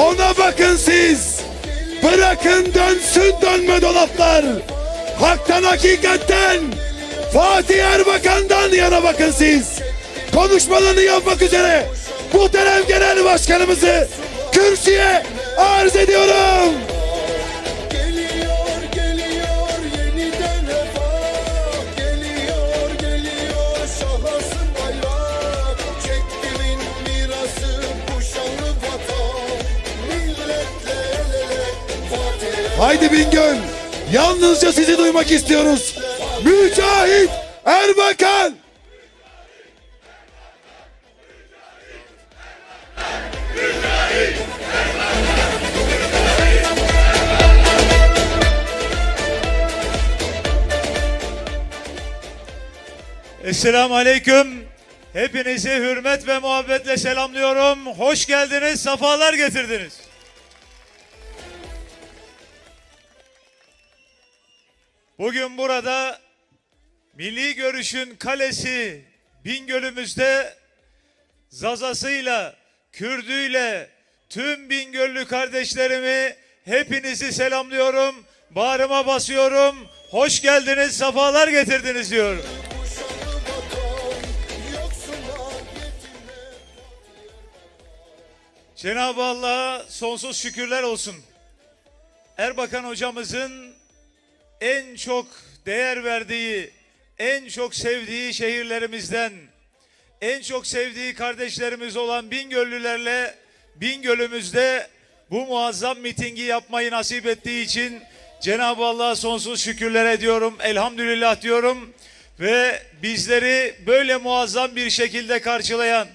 Ona bakın siz. Bırakın dönsün dönme dolaplar. Haktan hakikatten. Fatih Erbakan'dan yana bakın siz. Konuşmalarını yapmak üzere muhterem genel başkanımızı kürsüye arz ediyorum. Haydi Bingöl. Yalnızca sizi duymak istiyoruz. Mücahit Erbakan. Esselamu Aleyküm. Hepinizi hürmet ve muhabbetle selamlıyorum. Hoş geldiniz, safalar getirdiniz. Bugün burada Milli Görüş'ün kalesi Bingöl'ümüzde Zazasıyla, Kürdüyle, tüm Bingöllü kardeşlerimi hepinizi selamlıyorum. Bağrıma basıyorum. Hoş geldiniz, safalar getirdiniz diyorum. Cenab-ı Allah'a sonsuz şükürler olsun. Erbakan hocamızın en çok değer verdiği, en çok sevdiği şehirlerimizden, en çok sevdiği kardeşlerimiz olan Bingöllülerle Bingöl'ümüzde bu muazzam mitingi yapmayı nasip ettiği için Cenab-ı Allah'a sonsuz şükürler ediyorum. Elhamdülillah diyorum ve bizleri böyle muazzam bir şekilde karşılayan,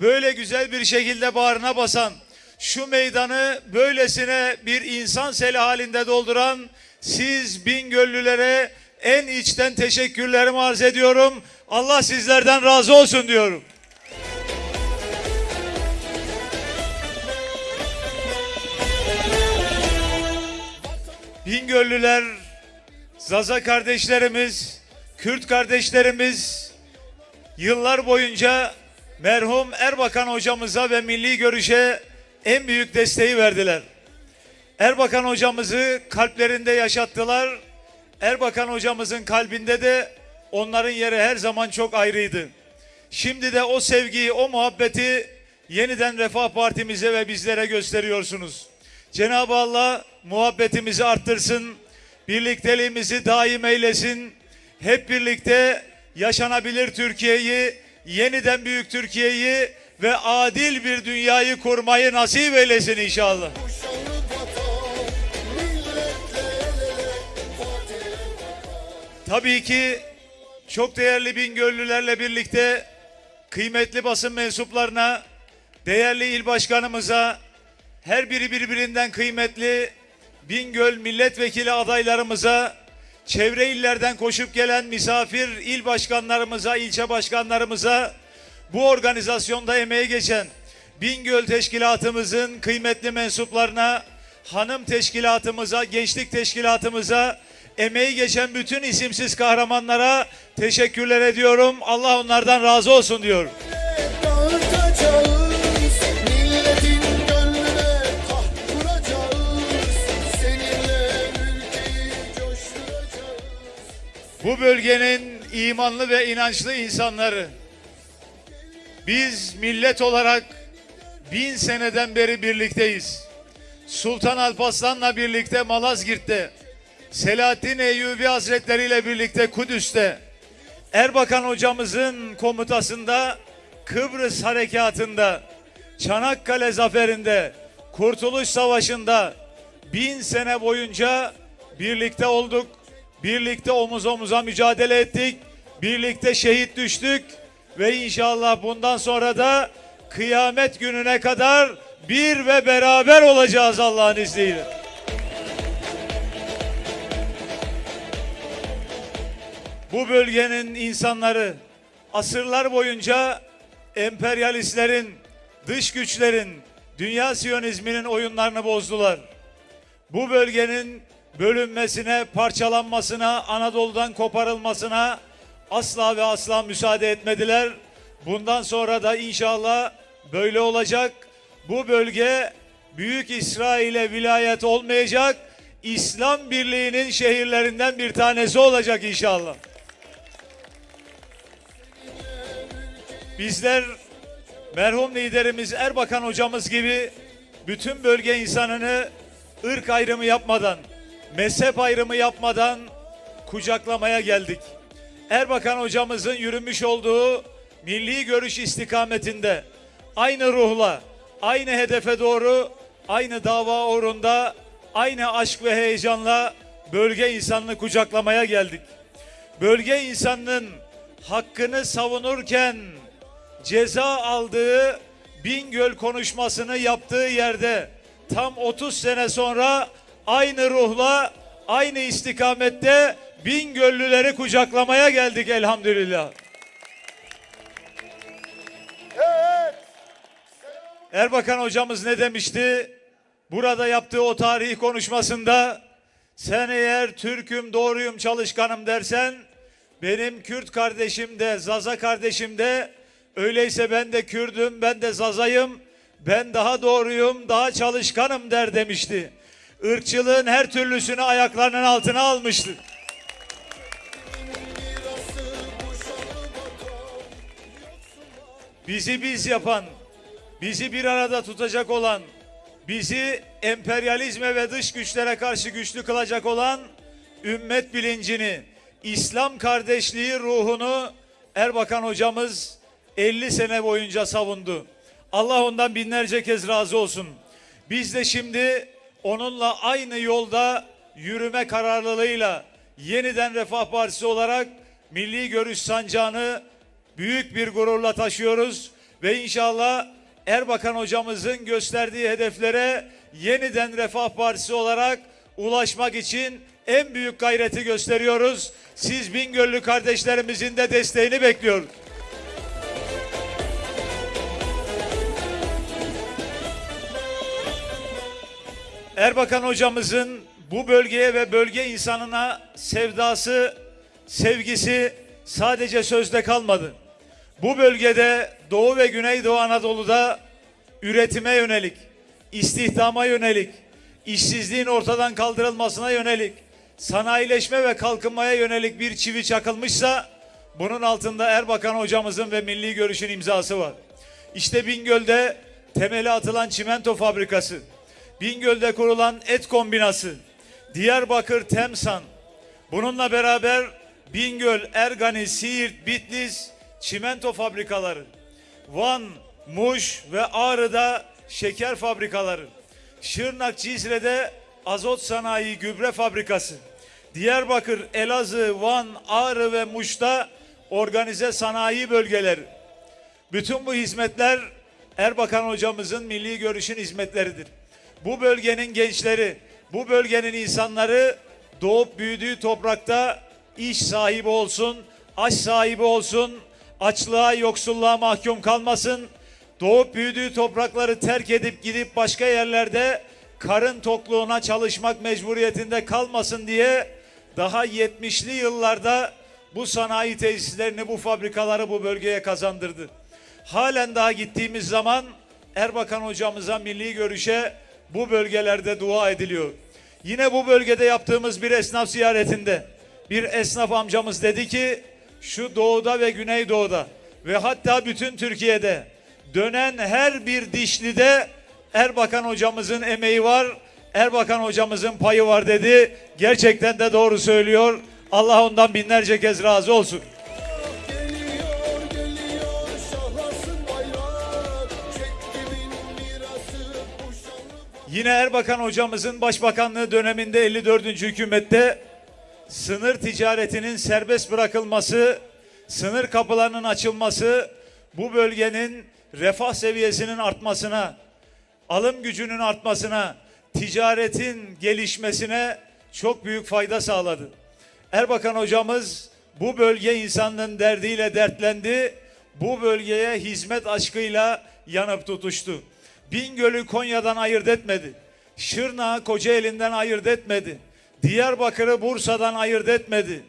böyle güzel bir şekilde bağrına basan, şu meydanı böylesine bir insan seli halinde dolduran siz Bingöllülere en içten teşekkürlerimi arz ediyorum. Allah sizlerden razı olsun diyorum. Bingöllüler, Zaza kardeşlerimiz, Kürt kardeşlerimiz yıllar boyunca merhum Erbakan hocamıza ve milli görüşe en büyük desteği verdiler. Erbakan hocamızı kalplerinde yaşattılar. Erbakan hocamızın kalbinde de onların yeri her zaman çok ayrıydı. Şimdi de o sevgiyi, o muhabbeti yeniden Refah Partimize ve bizlere gösteriyorsunuz. Cenab-ı Allah muhabbetimizi arttırsın, birlikteliğimizi daim eylesin. Hep birlikte yaşanabilir Türkiye'yi, yeniden büyük Türkiye'yi ve adil bir dünyayı kurmayı nasip eylesin inşallah. Tabii ki çok değerli Bingöllülerle birlikte kıymetli basın mensuplarına, değerli il başkanımıza, her biri birbirinden kıymetli Bingöl milletvekili adaylarımıza, çevre illerden koşup gelen misafir il başkanlarımıza, ilçe başkanlarımıza, bu organizasyonda emeği geçen Bingöl Teşkilatımızın kıymetli mensuplarına, hanım teşkilatımıza, gençlik teşkilatımıza, emeği geçen bütün isimsiz kahramanlara teşekkürler ediyorum. Allah onlardan razı olsun coşturacağız Bu bölgenin imanlı ve inançlı insanları biz millet olarak bin seneden beri birlikteyiz. Sultan Alparslan'la birlikte Malazgirt'te, Selahattin Eyyubi Hazretleri ile birlikte Kudüs'te, Erbakan hocamızın komutasında Kıbrıs harekatında, Çanakkale zaferinde, Kurtuluş Savaşı'nda bin sene boyunca birlikte olduk. Birlikte omuz omuza mücadele ettik. Birlikte şehit düştük. Ve inşallah bundan sonra da kıyamet gününe kadar bir ve beraber olacağız Allah'ın izniyle. Bu bölgenin insanları asırlar boyunca emperyalistlerin, dış güçlerin, dünya siyonizminin oyunlarını bozdular. Bu bölgenin bölünmesine, parçalanmasına, Anadolu'dan koparılmasına asla ve asla müsaade etmediler. Bundan sonra da inşallah böyle olacak. Bu bölge Büyük İsrail'e vilayet olmayacak, İslam Birliği'nin şehirlerinden bir tanesi olacak inşallah. Bizler merhum liderimiz Erbakan hocamız gibi bütün bölge insanını ırk ayrımı yapmadan, mezhep ayrımı yapmadan kucaklamaya geldik. Erbakan hocamızın yürümüş olduğu milli görüş istikametinde aynı ruhla, aynı hedefe doğru, aynı dava uğrunda, aynı aşk ve heyecanla bölge insanını kucaklamaya geldik. Bölge insanının hakkını savunurken ceza aldığı Bingöl konuşmasını yaptığı yerde tam 30 sene sonra aynı ruhla aynı istikamette Bingöllüleri kucaklamaya geldik elhamdülillah. Erbakan hocamız ne demişti? Burada yaptığı o tarihi konuşmasında sen eğer Türk'üm, doğruyum, çalışkanım dersen benim Kürt kardeşim de, Zaza kardeşim de öyleyse ben de Kürdüm, ben de Zazayım, ben daha doğruyum, daha çalışkanım der demişti. Irkçılığın her türlüsünü ayaklarının altına almıştı. Bizi biz yapan, bizi bir arada tutacak olan, bizi emperyalizme ve dış güçlere karşı güçlü kılacak olan ümmet bilincini, İslam kardeşliği ruhunu Erbakan hocamız 50 sene boyunca savundu. Allah ondan binlerce kez razı olsun. Biz de şimdi onunla aynı yolda yürüme kararlılığıyla yeniden Refah Partisi olarak milli görüş sancağını büyük bir gururla taşıyoruz ve inşallah Erbakan hocamızın gösterdiği hedeflere yeniden Refah Partisi olarak ulaşmak için en büyük gayreti gösteriyoruz. Siz Bingöllü kardeşlerimizin de desteğini bekliyoruz. Erbakan hocamızın bu bölgeye ve bölge insanına sevdası, sevgisi sadece sözde kalmadı. Bu bölgede Doğu ve Güneydoğu Anadolu'da üretime yönelik, istihdama yönelik, işsizliğin ortadan kaldırılmasına yönelik, sanayileşme ve kalkınmaya yönelik bir çivi çakılmışsa bunun altında Erbakan hocamızın ve milli görüşün imzası var. İşte Bingöl'de temeli atılan çimento fabrikası, Bingöl'de kurulan et kombinası, Diyarbakır Temsan, bununla beraber Bingöl, Ergani, Siirt, Bitlis çimento fabrikaları, Van, Muş ve Ağrı'da şeker fabrikaları, Şırnak, Cizre'de azot sanayi gübre fabrikası, Diyarbakır, Elazığ, Van, Ağrı ve Muş'ta organize sanayi bölgeleri. Bütün bu hizmetler Erbakan hocamızın milli görüşün hizmetleridir. Bu bölgenin gençleri, bu bölgenin insanları doğup büyüdüğü toprakta iş sahibi olsun, aş sahibi olsun, açlığa, yoksulluğa mahkum kalmasın. Doğup büyüdüğü toprakları terk edip gidip başka yerlerde karın tokluğuna çalışmak mecburiyetinde kalmasın diye daha 70'li yıllarda bu sanayi tesislerini, bu fabrikaları bu bölgeye kazandırdı. Halen daha gittiğimiz zaman Erbakan hocamıza milli görüşe bu bölgelerde dua ediliyor. Yine bu bölgede yaptığımız bir esnaf ziyaretinde bir esnaf amcamız dedi ki şu doğuda ve güneydoğuda ve hatta bütün Türkiye'de dönen her bir dişlide Erbakan hocamızın emeği var. Erbakan hocamızın payı var dedi. Gerçekten de doğru söylüyor. Allah ondan binlerce kez razı olsun. Yine Erbakan hocamızın başbakanlığı döneminde 54. hükümette sınır ticaretinin serbest bırakılması, sınır kapılarının açılması bu bölgenin refah seviyesinin artmasına, alım gücünün artmasına, ticaretin gelişmesine çok büyük fayda sağladı. Erbakan hocamız bu bölge insanlığın derdiyle dertlendi. Bu bölgeye hizmet aşkıyla yanıp tutuştu. Bingöl'ü Konya'dan ayırt etmedi. Şırnak'ı Kocaeli'nden ayırt etmedi. Diyarbakır'ı Bursa'dan ayırt etmedi.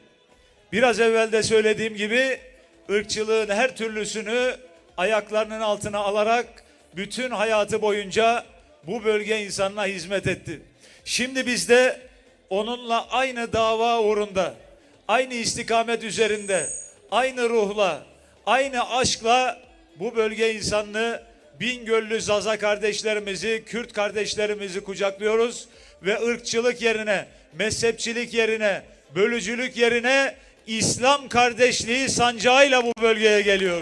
Biraz evvel de söylediğim gibi ırkçılığın her türlüsünü ayaklarının altına alarak bütün hayatı boyunca bu bölge insanına hizmet etti. Şimdi biz de onunla aynı dava uğrunda, aynı istikamet üzerinde, aynı ruhla, aynı aşkla bu bölge insanını Bingöllü Zaza kardeşlerimizi, Kürt kardeşlerimizi kucaklıyoruz ve ırkçılık yerine, mezhepçilik yerine, bölücülük yerine İslam kardeşliği sancağıyla bu bölgeye. Geliyor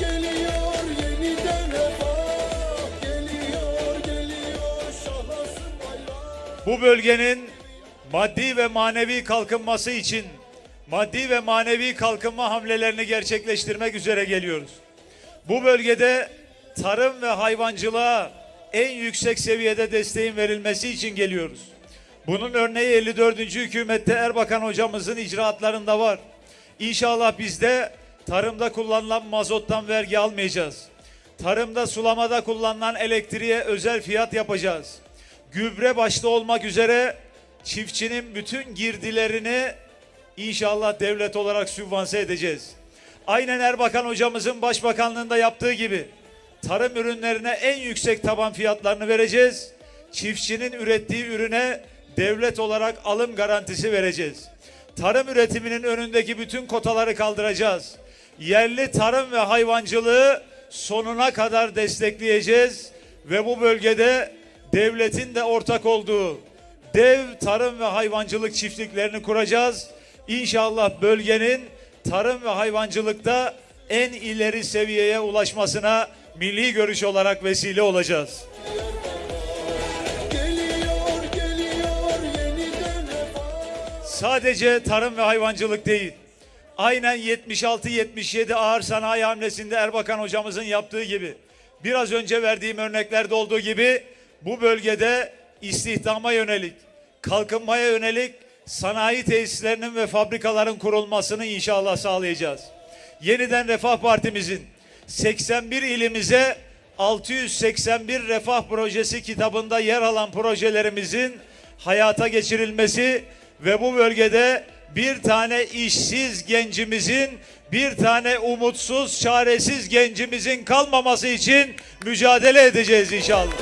geliyor yeniden refah Geliyor geliyor şahlasın bayrak Bu bölgenin maddi ve manevi kalkınması için maddi ve manevi kalkınma hamlelerini gerçekleştirmek üzere geliyoruz. Bu bölgede tarım ve hayvancılığa en yüksek seviyede desteğin verilmesi için geliyoruz. Bunun örneği 54. hükümette Erbakan hocamızın icraatlarında var. İnşallah biz de tarımda kullanılan mazottan vergi almayacağız. Tarımda sulamada kullanılan elektriğe özel fiyat yapacağız. Gübre başta olmak üzere çiftçinin bütün girdilerini İnşallah devlet olarak sübvanse edeceğiz. Aynen Erbakan hocamızın başbakanlığında yaptığı gibi tarım ürünlerine en yüksek taban fiyatlarını vereceğiz. Çiftçinin ürettiği ürüne devlet olarak alım garantisi vereceğiz. Tarım üretiminin önündeki bütün kotaları kaldıracağız. Yerli tarım ve hayvancılığı sonuna kadar destekleyeceğiz ve bu bölgede devletin de ortak olduğu dev tarım ve hayvancılık çiftliklerini kuracağız. İnşallah bölgenin tarım ve hayvancılıkta en ileri seviyeye ulaşmasına milli görüş olarak vesile olacağız. Sadece tarım ve hayvancılık değil. Aynen 76-77 ağır sanayi hamlesinde Erbakan hocamızın yaptığı gibi biraz önce verdiğim örneklerde olduğu gibi bu bölgede istihdama yönelik, kalkınmaya yönelik sanayi tesislerinin ve fabrikaların kurulmasını inşallah sağlayacağız. Yeniden Refah Partimizin 81 ilimize 681 refah projesi kitabında yer alan projelerimizin hayata geçirilmesi ve bu bölgede bir tane işsiz gencimizin, bir tane umutsuz, çaresiz gencimizin kalmaması için mücadele edeceğiz inşallah.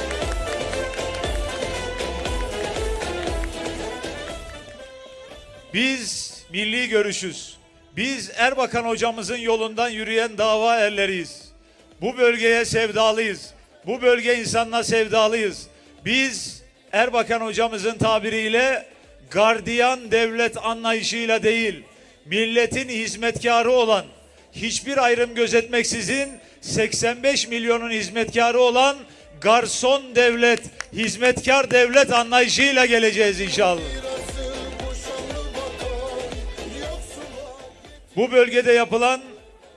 Biz milli görüşüz. Biz Erbakan hocamızın yolundan yürüyen dava erleriyiz. Bu bölgeye sevdalıyız. Bu bölge insanına sevdalıyız. Biz Erbakan hocamızın tabiriyle gardiyan devlet anlayışıyla değil, milletin hizmetkarı olan, hiçbir ayrım gözetmeksizin 85 milyonun hizmetkarı olan garson devlet, hizmetkar devlet anlayışıyla geleceğiz inşallah. Bu bölgede yapılan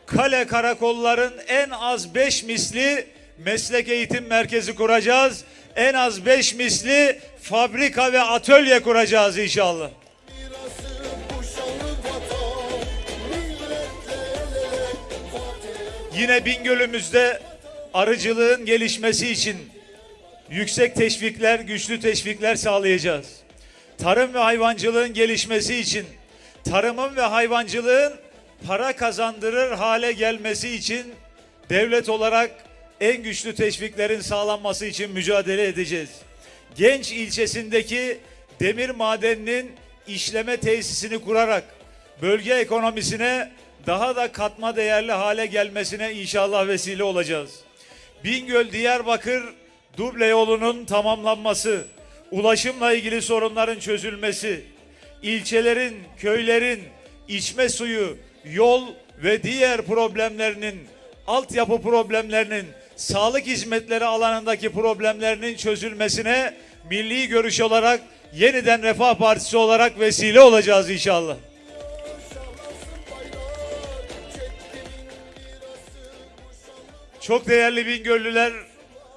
kale karakolların en az 5 misli meslek eğitim merkezi kuracağız. En az 5 misli fabrika ve atölye kuracağız inşallah. Yine Bingöl'ümüzde arıcılığın gelişmesi için yüksek teşvikler, güçlü teşvikler sağlayacağız. Tarım ve hayvancılığın gelişmesi için, tarımın ve hayvancılığın para kazandırır hale gelmesi için devlet olarak en güçlü teşviklerin sağlanması için mücadele edeceğiz. Genç ilçesindeki demir madeninin işleme tesisini kurarak bölge ekonomisine daha da katma değerli hale gelmesine inşallah vesile olacağız. Bingöl Diyarbakır duble yolunun tamamlanması, ulaşımla ilgili sorunların çözülmesi, ilçelerin, köylerin içme suyu, yol ve diğer problemlerinin, altyapı problemlerinin, sağlık hizmetleri alanındaki problemlerinin çözülmesine milli görüş olarak yeniden Refah Partisi olarak vesile olacağız inşallah. Çok değerli Bingöllüler,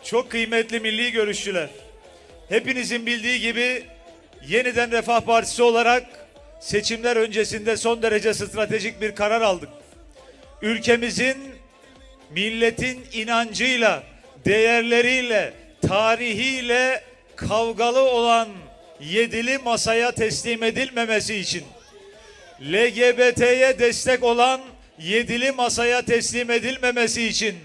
çok kıymetli milli görüşçüler. Hepinizin bildiği gibi yeniden Refah Partisi olarak seçimler öncesinde son derece stratejik bir karar aldık. Ülkemizin milletin inancıyla, değerleriyle, tarihiyle kavgalı olan yedili masaya teslim edilmemesi için LGBT'ye destek olan yedili masaya teslim edilmemesi için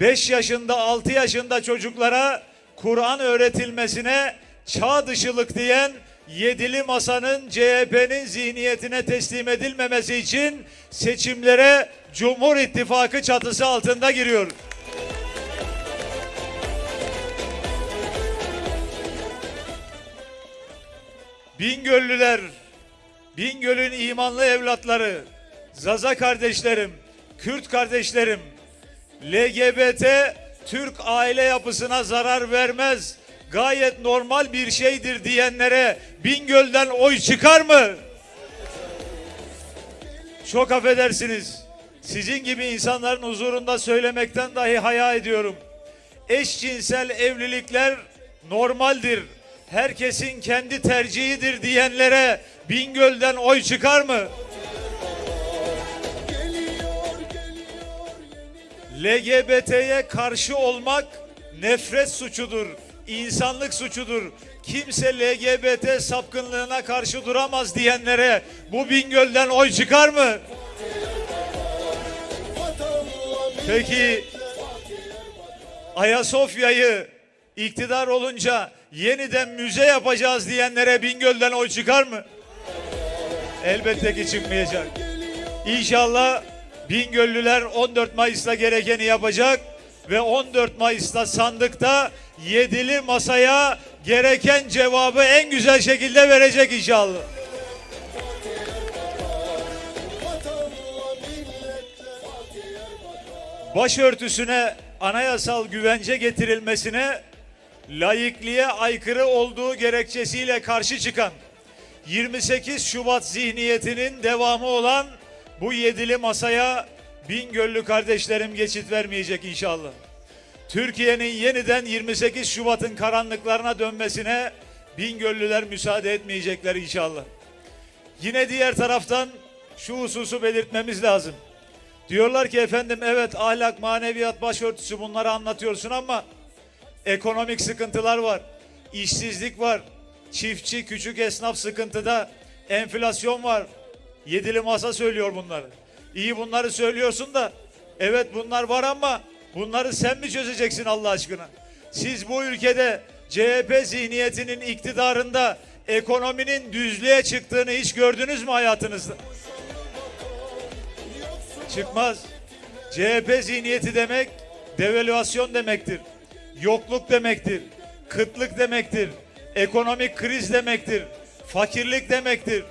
5 yaşında 6 yaşında çocuklara Kur'an öğretilmesine çağ dışılık diyen yedili masanın CHP'nin zihniyetine teslim edilmemesi için seçimlere Cumhur İttifakı çatısı altında giriyor. Bingöllüler, Bingöl'ün imanlı evlatları, Zaza kardeşlerim, Kürt kardeşlerim, LGBT Türk aile yapısına zarar vermez, gayet normal bir şeydir diyenlere Bingöl'den oy çıkar mı? Çok affedersiniz. Sizin gibi insanların huzurunda söylemekten dahi haya ediyorum. Eşcinsel evlilikler normaldir. Herkesin kendi tercihidir diyenlere Bingöl'den oy çıkar mı? LGBT'ye karşı olmak nefret suçudur, insanlık suçudur. Kimse LGBT sapkınlığına karşı duramaz diyenlere bu Bingöl'den oy çıkar mı? Peki Ayasofya'yı iktidar olunca yeniden müze yapacağız diyenlere Bingöl'den oy çıkar mı? Elbette ki çıkmayacak. İnşallah Bingöllüler 14 Mayıs'ta gerekeni yapacak ve 14 Mayıs'ta sandıkta yedili masaya gereken cevabı en güzel şekilde verecek inşallah. Başörtüsüne anayasal güvence getirilmesine laikliğe aykırı olduğu gerekçesiyle karşı çıkan 28 Şubat zihniyetinin devamı olan bu yedili masaya Bingöllü kardeşlerim geçit vermeyecek inşallah. Türkiye'nin yeniden 28 Şubat'ın karanlıklarına dönmesine Bingöllüler müsaade etmeyecekler inşallah. Yine diğer taraftan şu hususu belirtmemiz lazım. Diyorlar ki efendim evet ahlak, maneviyat, başörtüsü bunları anlatıyorsun ama ekonomik sıkıntılar var. işsizlik var. Çiftçi, küçük esnaf sıkıntıda. Enflasyon var. Yedili masa söylüyor bunları. İyi bunları söylüyorsun da evet bunlar var ama bunları sen mi çözeceksin Allah aşkına? Siz bu ülkede CHP zihniyetinin iktidarında ekonominin düzlüğe çıktığını hiç gördünüz mü hayatınızda? Çıkmaz. CHP zihniyeti demek devalüasyon demektir. Yokluk demektir. Kıtlık demektir. Ekonomik kriz demektir. Fakirlik demektir.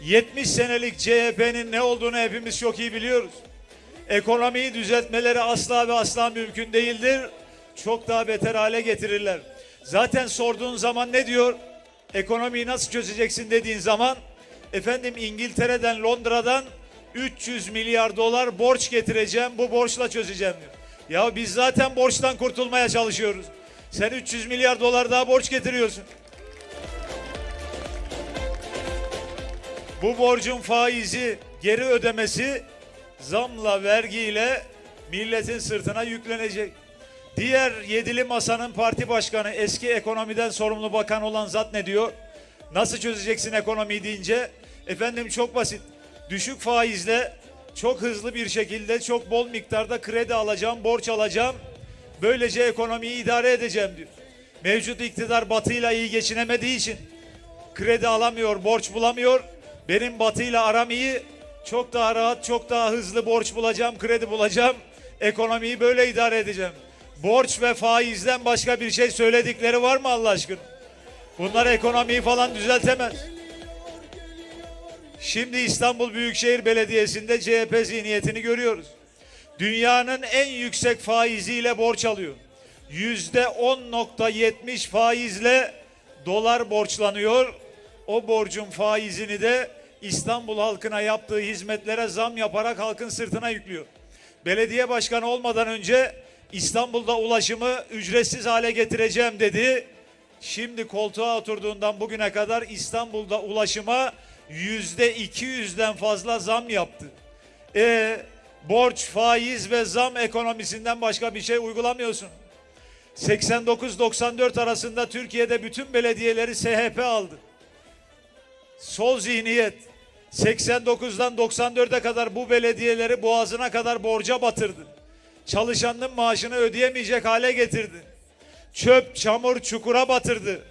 70 senelik CHP'nin ne olduğunu hepimiz çok iyi biliyoruz. Ekonomiyi düzeltmeleri asla ve asla mümkün değildir. Çok daha beter hale getirirler. Zaten sorduğun zaman ne diyor? Ekonomiyi nasıl çözeceksin dediğin zaman efendim İngiltere'den Londra'dan 300 milyar dolar borç getireceğim bu borçla çözeceğim diyor. Ya biz zaten borçtan kurtulmaya çalışıyoruz. Sen 300 milyar dolar daha borç getiriyorsun. Bu borcun faizi geri ödemesi zamla vergiyle milletin sırtına yüklenecek. Diğer yedili masanın parti başkanı eski ekonomiden sorumlu bakan olan zat ne diyor? Nasıl çözeceksin ekonomiyi deyince efendim çok basit. Düşük faizle çok hızlı bir şekilde çok bol miktarda kredi alacağım, borç alacağım. Böylece ekonomiyi idare edeceğim diyor. Mevcut iktidar batıyla iyi geçinemediği için kredi alamıyor, borç bulamıyor. Benim batıyla aram iyi. Çok daha rahat, çok daha hızlı borç bulacağım, kredi bulacağım. Ekonomiyi böyle idare edeceğim. Borç ve faizden başka bir şey söyledikleri var mı Allah aşkına? Bunlar ekonomiyi falan düzeltemez. Şimdi İstanbul Büyükşehir Belediyesi'nde CHP zihniyetini görüyoruz. Dünyanın en yüksek faiziyle borç alıyor. Yüzde 10.70 faizle dolar borçlanıyor. O borcun faizini de İstanbul halkına yaptığı hizmetlere zam yaparak halkın sırtına yüklüyor. Belediye başkanı olmadan önce İstanbul'da ulaşımı ücretsiz hale getireceğim dedi. Şimdi koltuğa oturduğundan bugüne kadar İstanbul'da ulaşıma yüzde 200'den fazla zam yaptı. E borç, faiz ve zam ekonomisinden başka bir şey uygulamıyorsun. 89-94 arasında Türkiye'de bütün belediyeleri SHP aldı. Sol zihniyet 89'dan 94'e kadar bu belediyeleri boğazına kadar borca batırdı. çalışanın maaşını ödeyemeyecek hale getirdi. Çöp, çamur, çukura batırdı.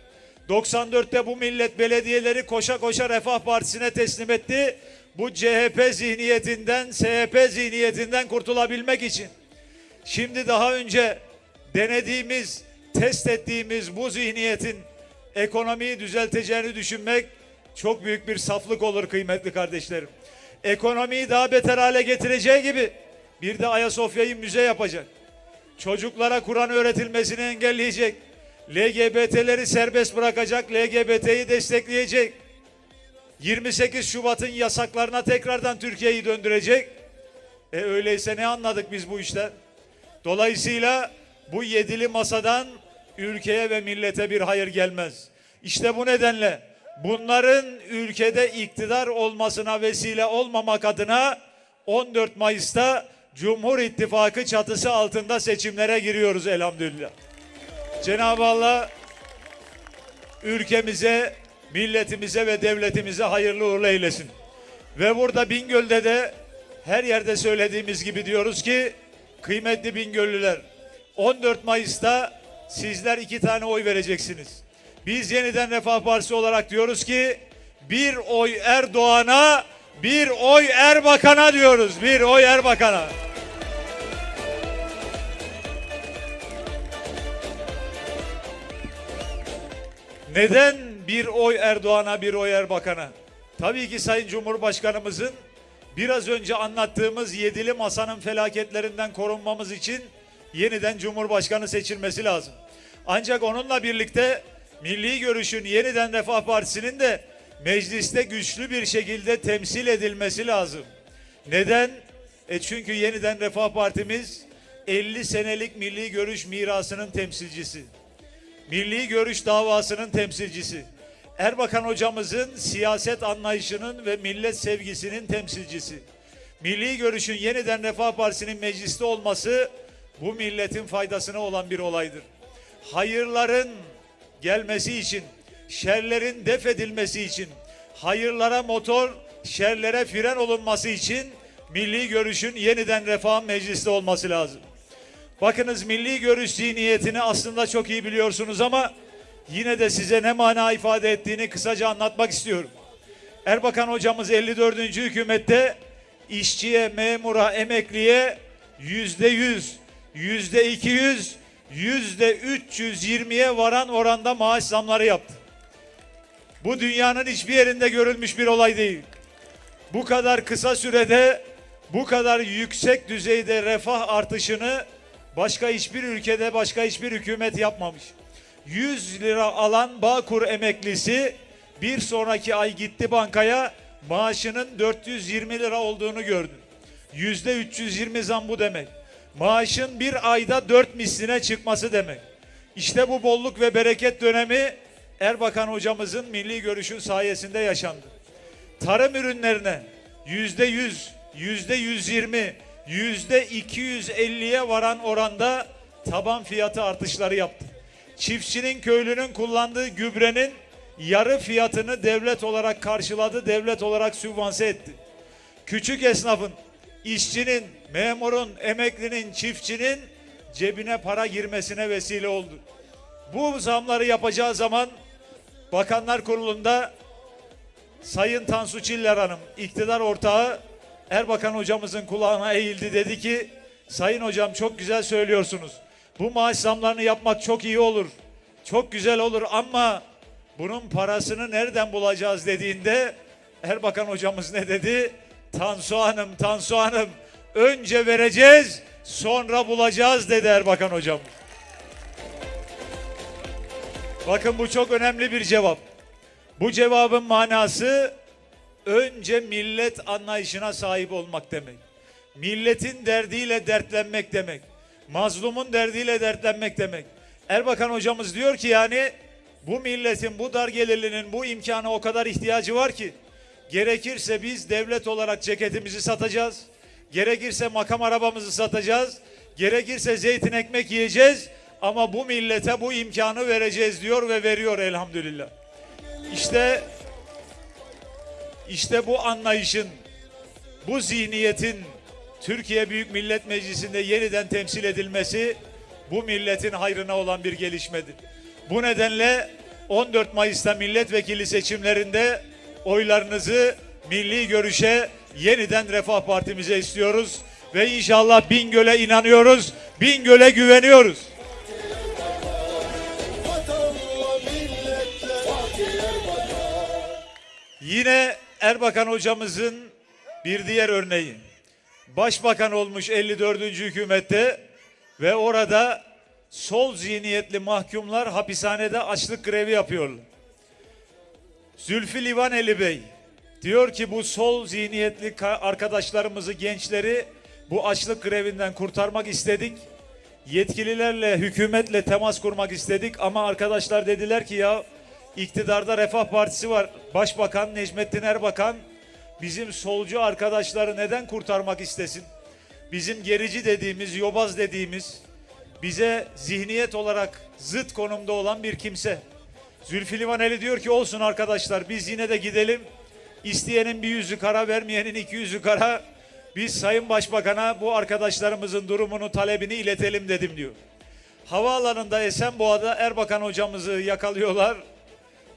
94'te bu millet belediyeleri koşa koşa Refah Partisi'ne teslim etti. Bu CHP zihniyetinden, SHP zihniyetinden kurtulabilmek için. Şimdi daha önce denediğimiz, test ettiğimiz bu zihniyetin ekonomiyi düzelteceğini düşünmek çok büyük bir saflık olur kıymetli kardeşlerim. Ekonomiyi daha beter hale getireceği gibi bir de Ayasofya'yı müze yapacak. Çocuklara Kur'an öğretilmesini engelleyecek. LGBT'leri serbest bırakacak, LGBT'yi destekleyecek. 28 Şubat'ın yasaklarına tekrardan Türkiye'yi döndürecek. E öyleyse ne anladık biz bu işten? Dolayısıyla bu yedili masadan ülkeye ve millete bir hayır gelmez. İşte bu nedenle bunların ülkede iktidar olmasına vesile olmamak adına 14 Mayıs'ta Cumhur İttifakı çatısı altında seçimlere giriyoruz elhamdülillah. Cenab-ı Allah ülkemize, milletimize ve devletimize hayırlı uğurlu eylesin. Ve burada Bingöl'de de her yerde söylediğimiz gibi diyoruz ki kıymetli Bingöllüler 14 Mayıs'ta sizler iki tane oy vereceksiniz. Biz yeniden Refah Partisi olarak diyoruz ki bir oy Erdoğan'a bir oy Erbakan'a diyoruz. Bir oy Erbakan'a. Neden bir oy Erdoğan'a bir oy Erbakan'a? Tabii ki Sayın Cumhurbaşkanımızın biraz önce anlattığımız yedili masanın felaketlerinden korunmamız için yeniden Cumhurbaşkanı seçilmesi lazım. Ancak onunla birlikte milli görüşün yeniden Refah Partisi'nin de mecliste güçlü bir şekilde temsil edilmesi lazım. Neden? E çünkü yeniden Refah Partimiz 50 senelik milli görüş mirasının temsilcisi. Milli görüş davasının temsilcisi. Erbakan hocamızın siyaset anlayışının ve millet sevgisinin temsilcisi. Milli görüşün yeniden Refah Partisi'nin mecliste olması bu milletin faydasına olan bir olaydır. Hayırların gelmesi için, şerlerin def edilmesi için, hayırlara motor, şerlere fren olunması için milli görüşün yeniden refah mecliste olması lazım. Bakınız milli görüş zihniyetini aslında çok iyi biliyorsunuz ama yine de size ne mana ifade ettiğini kısaca anlatmak istiyorum. Erbakan hocamız 54. hükümette işçiye, memura, emekliye yüzde yüz, yüzde iki yüz, yüzde üç yüz yirmiye varan oranda maaş zamları yaptı. Bu dünyanın hiçbir yerinde görülmüş bir olay değil. Bu kadar kısa sürede bu kadar yüksek düzeyde refah artışını başka hiçbir ülkede başka hiçbir hükümet yapmamış. 100 lira alan Bağkur emeklisi bir sonraki ay gitti bankaya maaşının 420 lira olduğunu gördü. Yüzde 320 zam bu demek. Maaşın bir ayda 4 misline çıkması demek. İşte bu bolluk ve bereket dönemi Erbakan hocamızın milli görüşün sayesinde yaşandı tarım ürünlerine yüzde yüz, yüzde yüz yirmi, yüzde iki yüz elliye varan oranda taban fiyatı artışları yaptı. Çiftçinin, köylünün kullandığı gübrenin yarı fiyatını devlet olarak karşıladı, devlet olarak sübvanse etti. Küçük esnafın, işçinin, memurun, emeklinin, çiftçinin cebine para girmesine vesile oldu. Bu zamları yapacağı zaman Bakanlar Kurulu'nda Sayın Tansu Çiller Hanım, iktidar ortağı Erbakan hocamızın kulağına eğildi dedi ki Sayın hocam çok güzel söylüyorsunuz. Bu maaş zamlarını yapmak çok iyi olur. Çok güzel olur ama bunun parasını nereden bulacağız dediğinde Erbakan hocamız ne dedi? Tansu Hanım, Tansu Hanım önce vereceğiz sonra bulacağız dedi Erbakan hocam. Bakın bu çok önemli bir cevap. Bu cevabın manası önce millet anlayışına sahip olmak demek. Milletin derdiyle dertlenmek demek. Mazlumun derdiyle dertlenmek demek. Erbakan hocamız diyor ki yani bu milletin, bu dar gelirlinin bu imkana o kadar ihtiyacı var ki gerekirse biz devlet olarak ceketimizi satacağız. Gerekirse makam arabamızı satacağız. Gerekirse zeytin ekmek yiyeceğiz ama bu millete bu imkanı vereceğiz diyor ve veriyor elhamdülillah. İşte işte bu anlayışın, bu zihniyetin Türkiye Büyük Millet Meclisi'nde yeniden temsil edilmesi bu milletin hayrına olan bir gelişmedir. Bu nedenle 14 Mayıs'ta milletvekili seçimlerinde oylarınızı milli görüşe yeniden Refah Partimize istiyoruz ve inşallah Bingöl'e inanıyoruz, Bingöl'e güveniyoruz. Yine Erbakan hocamızın bir diğer örneği. Başbakan olmuş 54. hükümette ve orada sol zihniyetli mahkumlar hapishanede açlık grevi yapıyorlar. Zülfü Livaneli Bey diyor ki bu sol zihniyetli ka- arkadaşlarımızı, gençleri bu açlık grevinden kurtarmak istedik. Yetkililerle, hükümetle temas kurmak istedik ama arkadaşlar dediler ki ya iktidarda Refah Partisi var. Başbakan Necmettin Erbakan bizim solcu arkadaşları neden kurtarmak istesin? Bizim gerici dediğimiz, yobaz dediğimiz, bize zihniyet olarak zıt konumda olan bir kimse. Zülfü Livaneli diyor ki olsun arkadaşlar biz yine de gidelim. İsteyenin bir yüzü kara vermeyenin iki yüzü kara. Biz Sayın Başbakan'a bu arkadaşlarımızın durumunu talebini iletelim dedim diyor. Havaalanında Esenboğa'da Erbakan hocamızı yakalıyorlar.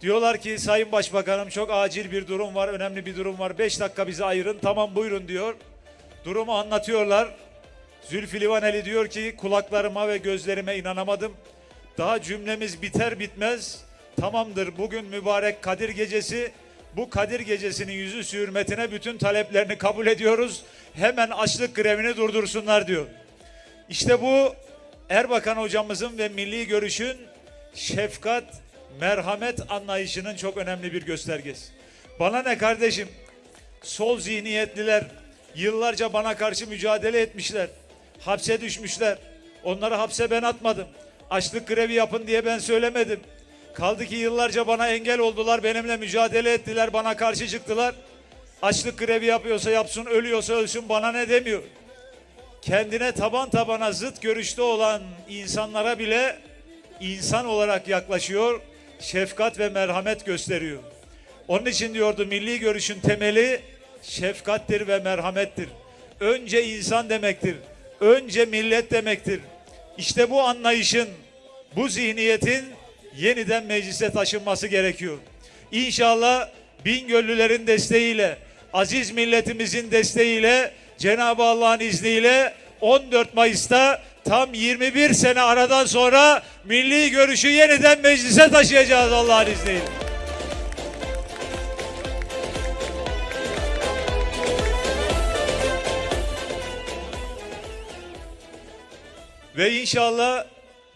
Diyorlar ki Sayın Başbakanım çok acil bir durum var, önemli bir durum var. Beş dakika bize ayırın. Tamam buyurun diyor. Durumu anlatıyorlar. Zülfü Livaneli diyor ki kulaklarıma ve gözlerime inanamadım. Daha cümlemiz biter bitmez tamamdır bugün mübarek Kadir Gecesi. Bu Kadir Gecesi'nin yüzü hürmetine bütün taleplerini kabul ediyoruz. Hemen açlık grevini durdursunlar diyor. İşte bu Erbakan hocamızın ve milli görüşün şefkat, merhamet anlayışının çok önemli bir göstergesi. Bana ne kardeşim? Sol zihniyetliler yıllarca bana karşı mücadele etmişler. Hapse düşmüşler. Onları hapse ben atmadım. Açlık grevi yapın diye ben söylemedim. Kaldı ki yıllarca bana engel oldular, benimle mücadele ettiler, bana karşı çıktılar. Açlık grevi yapıyorsa yapsın, ölüyorsa ölsün bana ne demiyor. Kendine taban tabana zıt görüşte olan insanlara bile insan olarak yaklaşıyor, şefkat ve merhamet gösteriyor. Onun için diyordu milli görüşün temeli şefkattir ve merhamettir. Önce insan demektir. Önce millet demektir. İşte bu anlayışın, bu zihniyetin yeniden meclise taşınması gerekiyor. İnşallah Bingöllülerin desteğiyle, aziz milletimizin desteğiyle, Cenab-ı Allah'ın izniyle 14 Mayıs'ta tam 21 sene aradan sonra milli görüşü yeniden meclise taşıyacağız Allah'ın izniyle. Ve inşallah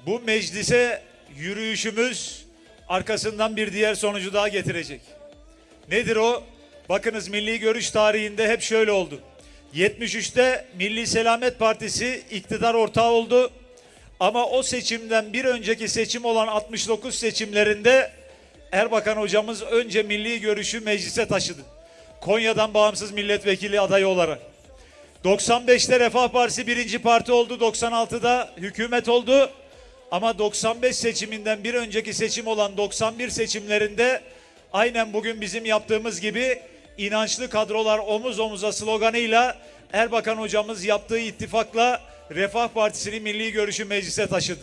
bu meclise yürüyüşümüz arkasından bir diğer sonucu daha getirecek. Nedir o? Bakınız milli görüş tarihinde hep şöyle oldu. 73'te Milli Selamet Partisi iktidar ortağı oldu. Ama o seçimden bir önceki seçim olan 69 seçimlerinde Erbakan hocamız önce milli görüşü meclise taşıdı. Konya'dan bağımsız milletvekili adayı olarak. 95'te Refah Partisi birinci parti oldu. 96'da hükümet oldu. Ama 95 seçiminden bir önceki seçim olan 91 seçimlerinde aynen bugün bizim yaptığımız gibi inançlı kadrolar omuz omuza sloganıyla Erbakan hocamız yaptığı ittifakla Refah Partisi'nin milli görüşü meclise taşıdı.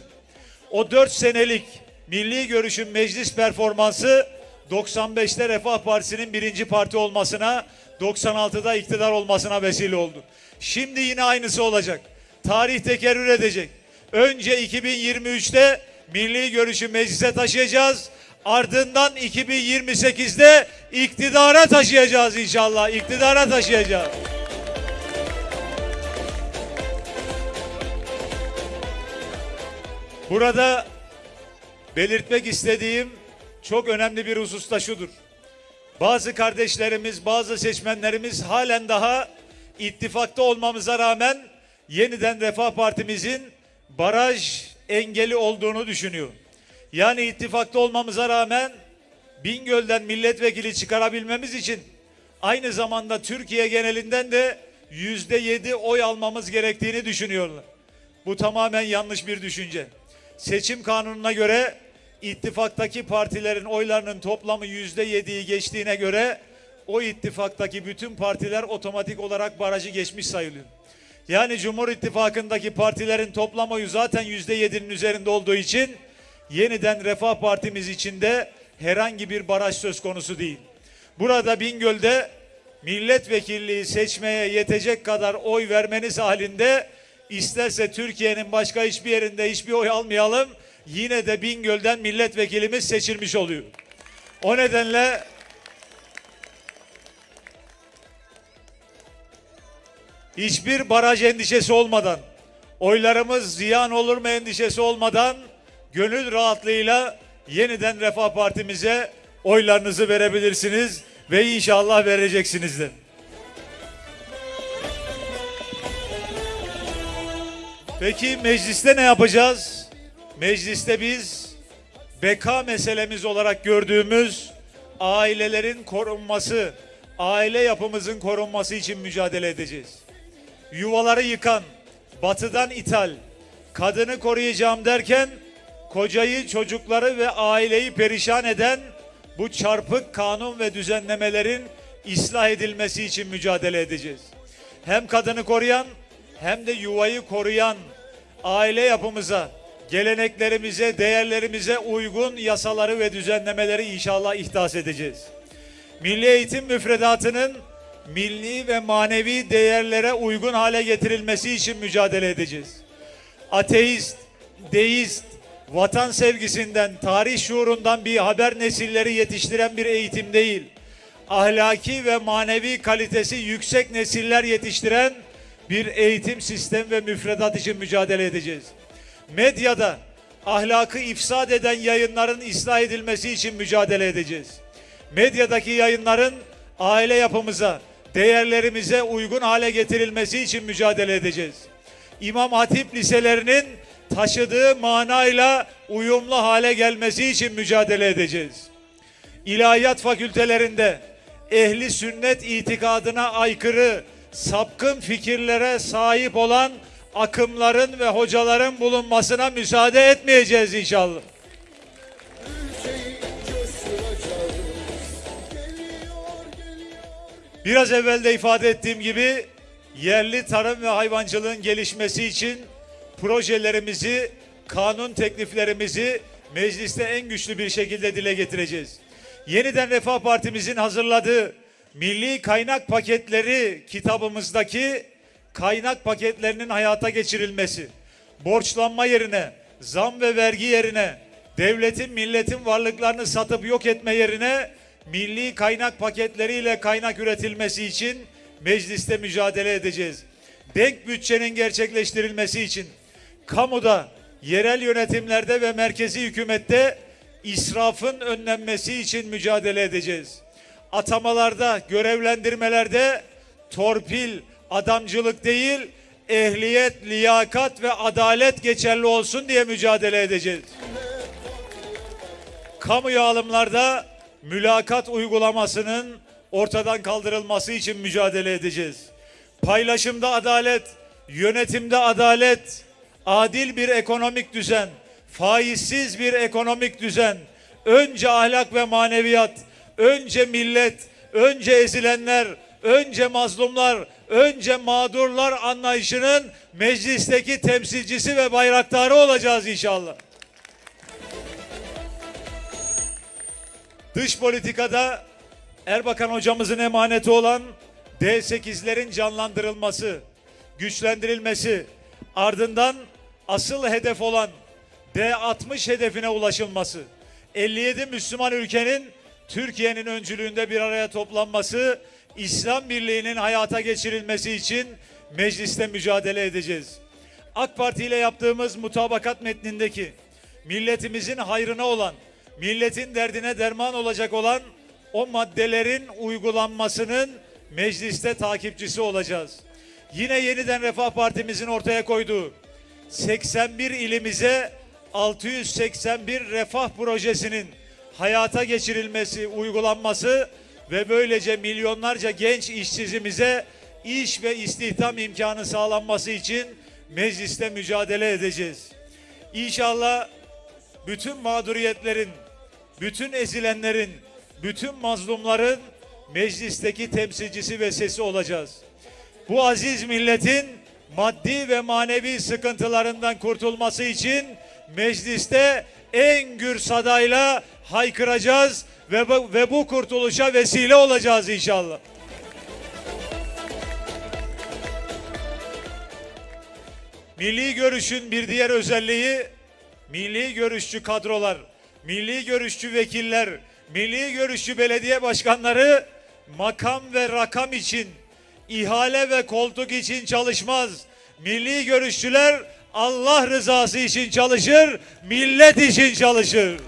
O 4 senelik milli görüşün meclis performansı 95'te Refah Partisi'nin birinci parti olmasına, 96'da iktidar olmasına vesile oldu. Şimdi yine aynısı olacak. Tarih tekerrür edecek. Önce 2023'te milli görüşü meclise taşıyacağız. Ardından 2028'de iktidara taşıyacağız inşallah. İktidara taşıyacağız. Burada belirtmek istediğim çok önemli bir husus da şudur. Bazı kardeşlerimiz, bazı seçmenlerimiz halen daha ittifakta olmamıza rağmen yeniden Refah Partimizin baraj engeli olduğunu düşünüyor. Yani ittifakta olmamıza rağmen Bingöl'den milletvekili çıkarabilmemiz için aynı zamanda Türkiye genelinden de yüzde yedi oy almamız gerektiğini düşünüyorlar. Bu tamamen yanlış bir düşünce. Seçim kanununa göre ittifaktaki partilerin oylarının toplamı yüzde yediyi geçtiğine göre o ittifaktaki bütün partiler otomatik olarak barajı geçmiş sayılıyor. Yani Cumhur İttifakı'ndaki partilerin toplam oyu zaten yüzde yedinin üzerinde olduğu için yeniden Refah Partimiz içinde herhangi bir baraj söz konusu değil. Burada Bingöl'de milletvekilliği seçmeye yetecek kadar oy vermeniz halinde isterse Türkiye'nin başka hiçbir yerinde hiçbir oy almayalım yine de Bingöl'den milletvekilimiz seçilmiş oluyor. O nedenle hiçbir baraj endişesi olmadan, oylarımız ziyan olur mu endişesi olmadan gönül rahatlığıyla yeniden Refah Partimize oylarınızı verebilirsiniz ve inşallah vereceksiniz de. Peki mecliste ne yapacağız? Mecliste biz beka meselemiz olarak gördüğümüz ailelerin korunması, aile yapımızın korunması için mücadele edeceğiz. Yuvaları yıkan, batıdan ithal, kadını koruyacağım derken kocayı, çocukları ve aileyi perişan eden bu çarpık kanun ve düzenlemelerin ıslah edilmesi için mücadele edeceğiz. Hem kadını koruyan hem de yuvayı koruyan aile yapımıza, geleneklerimize, değerlerimize uygun yasaları ve düzenlemeleri inşallah ihdas edeceğiz. Milli eğitim müfredatının milli ve manevi değerlere uygun hale getirilmesi için mücadele edeceğiz. Ateist, deist, vatan sevgisinden, tarih şuurundan bir haber nesilleri yetiştiren bir eğitim değil. Ahlaki ve manevi kalitesi yüksek nesiller yetiştiren bir eğitim sistem ve müfredat için mücadele edeceğiz. Medyada ahlakı ifsad eden yayınların ıslah edilmesi için mücadele edeceğiz. Medyadaki yayınların aile yapımıza, değerlerimize uygun hale getirilmesi için mücadele edeceğiz. İmam Hatip liselerinin taşıdığı manayla uyumlu hale gelmesi için mücadele edeceğiz. İlahiyat fakültelerinde ehli sünnet itikadına aykırı sapkın fikirlere sahip olan akımların ve hocaların bulunmasına müsaade etmeyeceğiz inşallah. Biraz evvel de ifade ettiğim gibi yerli tarım ve hayvancılığın gelişmesi için projelerimizi, kanun tekliflerimizi mecliste en güçlü bir şekilde dile getireceğiz. Yeniden Refah Partimizin hazırladığı Milli Kaynak Paketleri kitabımızdaki kaynak paketlerinin hayata geçirilmesi, borçlanma yerine, zam ve vergi yerine, devletin milletin varlıklarını satıp yok etme yerine milli kaynak paketleriyle kaynak üretilmesi için mecliste mücadele edeceğiz. Denk bütçenin gerçekleştirilmesi için kamuda, yerel yönetimlerde ve merkezi hükümette israfın önlenmesi için mücadele edeceğiz. Atamalarda, görevlendirmelerde torpil, adamcılık değil, ehliyet, liyakat ve adalet geçerli olsun diye mücadele edeceğiz. Kamu alımlarda mülakat uygulamasının ortadan kaldırılması için mücadele edeceğiz. Paylaşımda adalet, yönetimde adalet, adil bir ekonomik düzen, faizsiz bir ekonomik düzen, önce ahlak ve maneviyat, önce millet, önce ezilenler, önce mazlumlar, önce mağdurlar anlayışının meclisteki temsilcisi ve bayraktarı olacağız inşallah. Dış politikada Erbakan hocamızın emaneti olan D8'lerin canlandırılması, güçlendirilmesi, ardından asıl hedef olan D60 hedefine ulaşılması, 57 Müslüman ülkenin Türkiye'nin öncülüğünde bir araya toplanması, İslam Birliği'nin hayata geçirilmesi için mecliste mücadele edeceğiz. AK Parti ile yaptığımız mutabakat metnindeki milletimizin hayrına olan, milletin derdine derman olacak olan o maddelerin uygulanmasının mecliste takipçisi olacağız. Yine yeniden Refah Partimizin ortaya koyduğu 81 ilimize 681 refah projesinin hayata geçirilmesi, uygulanması ve böylece milyonlarca genç işsizimize iş ve istihdam imkanı sağlanması için mecliste mücadele edeceğiz. İnşallah bütün mağduriyetlerin, bütün ezilenlerin, bütün mazlumların meclisteki temsilcisi ve sesi olacağız. Bu aziz milletin maddi ve manevi sıkıntılarından kurtulması için mecliste en gür sadayla haykıracağız ve bu, ve bu kurtuluşa vesile olacağız inşallah. Milli görüşün bir diğer özelliği milli görüşçü kadrolar, milli görüşçü vekiller, milli görüşçü belediye başkanları makam ve rakam için, ihale ve koltuk için çalışmaz. Milli görüşçüler Allah rızası için çalışır, millet için çalışır.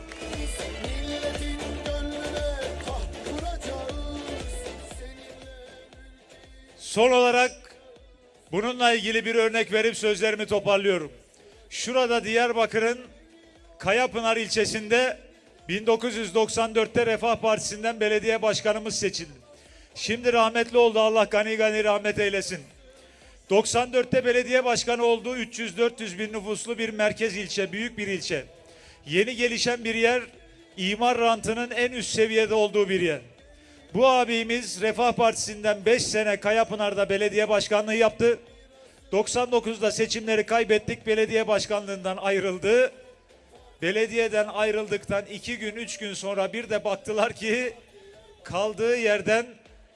Son olarak bununla ilgili bir örnek verip sözlerimi toparlıyorum. Şurada Diyarbakır'ın Kayapınar ilçesinde 1994'te Refah Partisi'nden belediye başkanımız seçildi. Şimdi rahmetli oldu Allah gani gani rahmet eylesin. 94'te belediye başkanı olduğu 300-400 bin nüfuslu bir merkez ilçe, büyük bir ilçe. Yeni gelişen bir yer, imar rantının en üst seviyede olduğu bir yer. Bu abimiz Refah Partisi'nden 5 sene Kayapınar'da belediye başkanlığı yaptı. 99'da seçimleri kaybettik, belediye başkanlığından ayrıldı. Belediyeden ayrıldıktan 2 gün 3 gün sonra bir de baktılar ki kaldığı yerden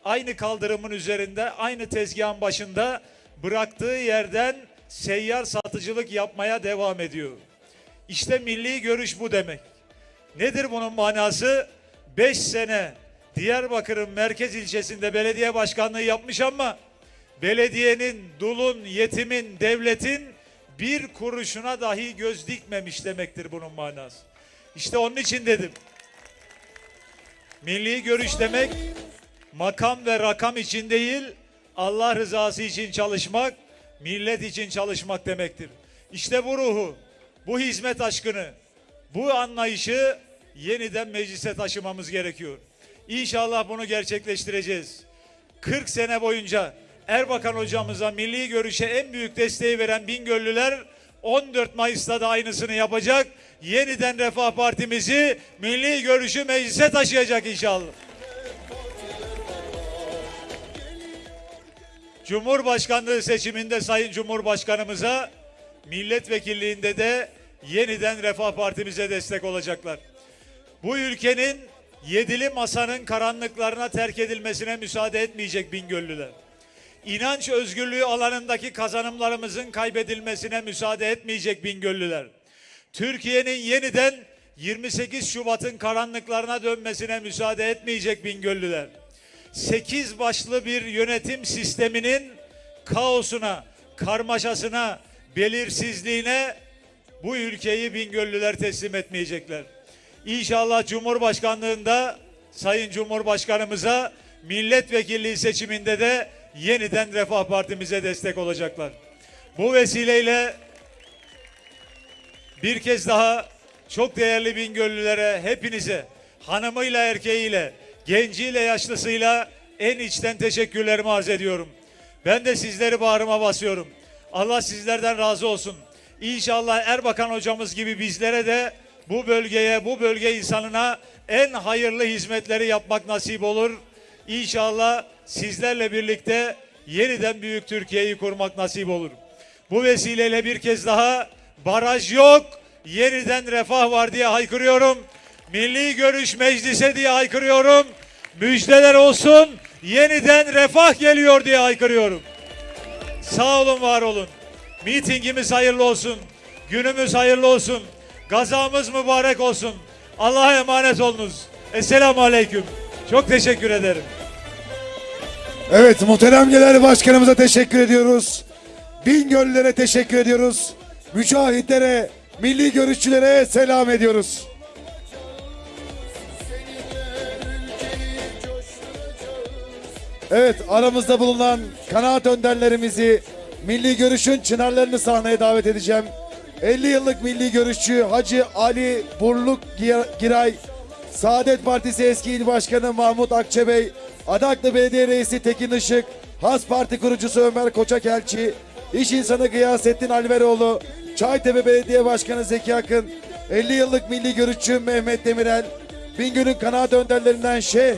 aynı kaldırımın üzerinde aynı tezgahın başında bıraktığı yerden seyyar satıcılık yapmaya devam ediyor. İşte milli görüş bu demek. Nedir bunun manası? 5 sene Diyarbakır'ın merkez ilçesinde belediye başkanlığı yapmış ama belediyenin, dulun, yetimin, devletin bir kuruşuna dahi göz dikmemiş demektir bunun manası. İşte onun için dedim. Milli görüş demek makam ve rakam için değil, Allah rızası için çalışmak, millet için çalışmak demektir. İşte bu ruhu, bu hizmet aşkını, bu anlayışı yeniden meclise taşımamız gerekiyor. İnşallah bunu gerçekleştireceğiz. 40 sene boyunca Erbakan hocamıza milli görüşe en büyük desteği veren Bingöllüler 14 Mayıs'ta da aynısını yapacak. Yeniden Refah Partimizi milli görüşü meclise taşıyacak inşallah. Cumhurbaşkanlığı seçiminde Sayın Cumhurbaşkanımıza milletvekilliğinde de yeniden Refah Partimize destek olacaklar. Bu ülkenin yedili masanın karanlıklarına terk edilmesine müsaade etmeyecek Bingöllüler. İnanç özgürlüğü alanındaki kazanımlarımızın kaybedilmesine müsaade etmeyecek Bingöllüler. Türkiye'nin yeniden 28 Şubat'ın karanlıklarına dönmesine müsaade etmeyecek Bingöllüler. 8 başlı bir yönetim sisteminin kaosuna, karmaşasına, belirsizliğine bu ülkeyi Bingöllüler teslim etmeyecekler. İnşallah Cumhurbaşkanlığında Sayın Cumhurbaşkanımıza milletvekilliği seçiminde de yeniden Refah Partimize destek olacaklar. Bu vesileyle bir kez daha çok değerli Bingöllülere, hepinize, hanımıyla, erkeğiyle, genciyle, yaşlısıyla en içten teşekkürlerimi arz ediyorum. Ben de sizleri bağrıma basıyorum. Allah sizlerden razı olsun. İnşallah Erbakan hocamız gibi bizlere de bu bölgeye, bu bölge insanına en hayırlı hizmetleri yapmak nasip olur. İnşallah sizlerle birlikte yeniden büyük Türkiye'yi kurmak nasip olur. Bu vesileyle bir kez daha baraj yok, yeniden refah var diye haykırıyorum. Milli görüş meclise diye haykırıyorum. Müjdeler olsun, yeniden refah geliyor diye haykırıyorum. Sağ olun, var olun. Mitingimiz hayırlı olsun. Günümüz hayırlı olsun. Gazamız mübarek olsun. Allah'a emanet olunuz. Esselamu Aleyküm. Çok teşekkür ederim. Evet muhterem genel başkanımıza teşekkür ediyoruz. Bingöllülere teşekkür ediyoruz. Mücahitlere, milli görüşçülere selam ediyoruz. Evet aramızda bulunan kanaat önderlerimizi milli görüşün çınarlarını sahneye davet edeceğim. 50 yıllık milli görüşçü Hacı Ali Burluk Gi- Giray, Saadet Partisi eski il başkanı Mahmut Akçebey, Adaklı Belediye Reisi Tekin Işık, Has Parti kurucusu Ömer Koçakelçi, İş insanı Gıyasettin Alveroğlu, Çaytepe Belediye Başkanı Zeki Akın, 50 yıllık milli görüşçü Mehmet Demirel, Bingöl'ün kanaat önderlerinden Şeyh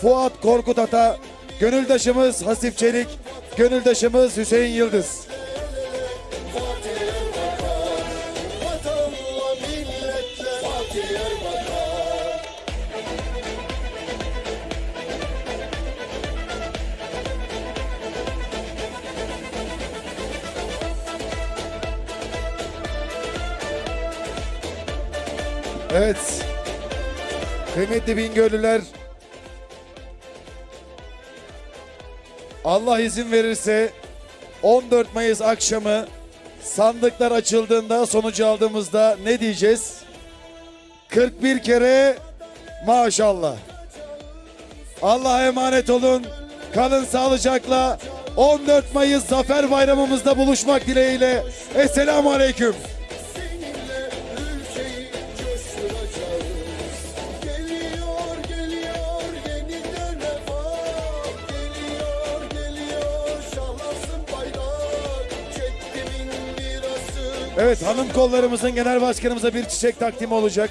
Fuat Korkut Ata, gönüldaşımız Hasip Çelik, gönüldaşımız Hüseyin Yıldız. Evet. Kıymetli Bingöllüler. Allah izin verirse 14 Mayıs akşamı sandıklar açıldığında sonucu aldığımızda ne diyeceğiz? 41 kere maşallah. Allah'a emanet olun. Kalın sağlıcakla. 14 Mayıs Zafer Bayramımızda buluşmak dileğiyle. Esselamu Aleyküm. Evet hanım kollarımızın genel başkanımıza bir çiçek takdimi olacak.